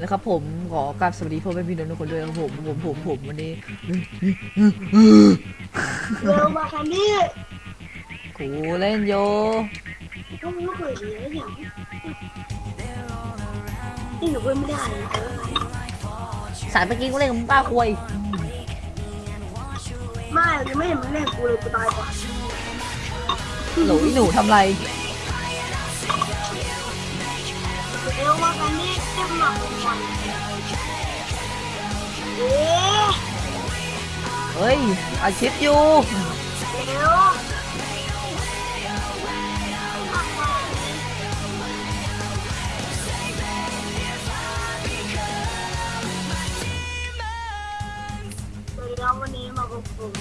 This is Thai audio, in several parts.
นะครับผมขอกราบสวัสดีพ่อแม่พี่น้องทุกคนด้วยครับผมผมผมผมวันนี้เร็วมาแคนดี้กูเล่นโยก็ไม่รู้เปิดเลยอย่างนี่หนูเว้ยไม่ได้นะเออสารเมื่อกี้กูเล่นกับมึงป้าควยไม่ยังไม่เห็นมันเล่นกูเลยกูตายก่อนหนูหนูทำไร เร็วมาแคนดี้เก็บหนักก่อนเอ๊ะ เฮ้ยอาชิปอยู่ เร็วสวัสดีครับวันนี้มาพบผม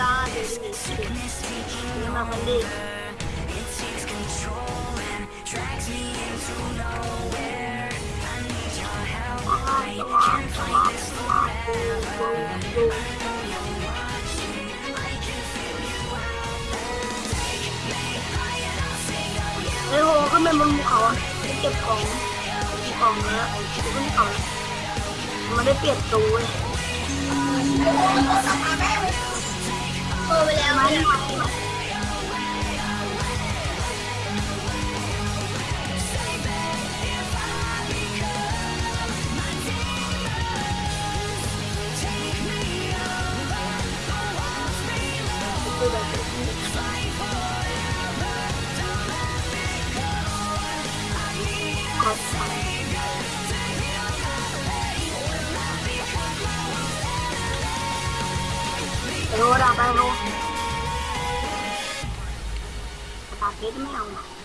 ตาเดลิสนี่มาแคนดี้ ไอ้โหขึ้นไปบนภูเขาอะไปเก็บของกล่องแล้วขึ้นเขามันได้เปลี่ยนตัวเว้ย road आता है वो पैकेट में आऊंगा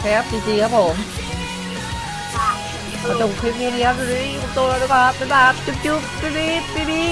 แคปจริงๆครับผมจ้ะมาจบคลิปนี้นะครับดูดิตัวแล้วนะครับบ๊ายบายจุ๊บจุ๊บดูดิดูดิ